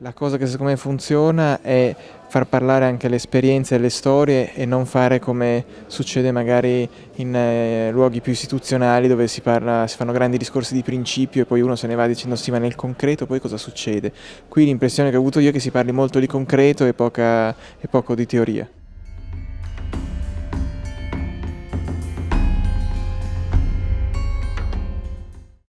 La cosa che secondo me funziona è far parlare anche le esperienze e le storie e non fare come succede magari in eh, luoghi più istituzionali dove si, parla, si fanno grandi discorsi di principio e poi uno se ne va dicendo sì ma nel concreto poi cosa succede? Qui l'impressione che ho avuto io è che si parli molto di concreto e, poca, e poco di teoria.